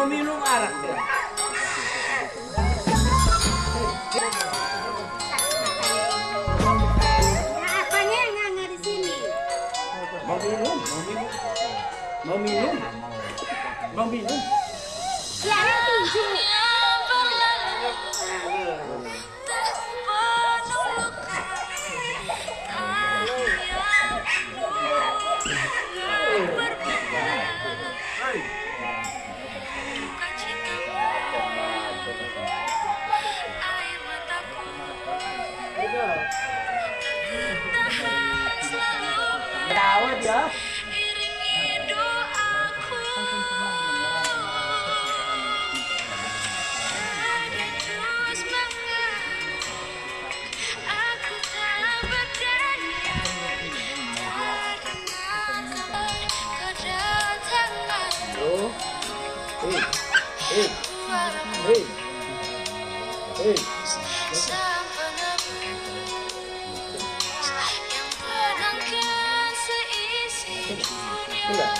mau minum arak deh. Nah, mau minum, mau minum, mau minum, mau minum. 근데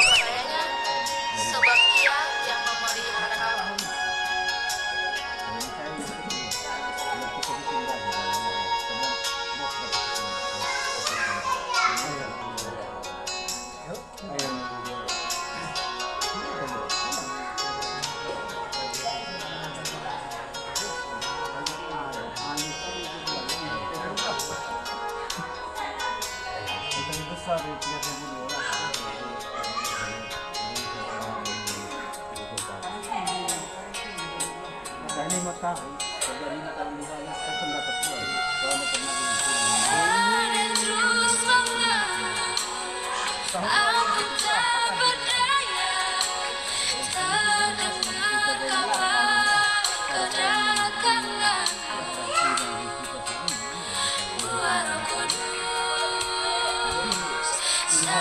Madali matao. Madali matao liwanag sa dapat ko. Wala pa naging. Sa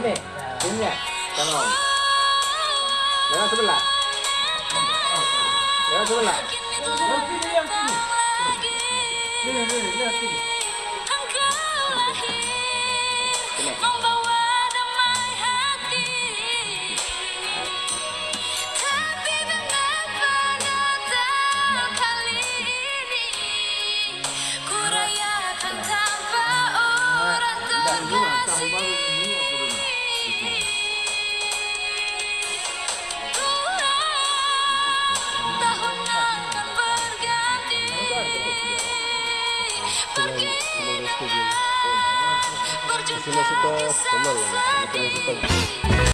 妹妹，兄弟，大佬，你要怎么来？你要怎么来？我尽量去。那个，那个，你要 Por Así no se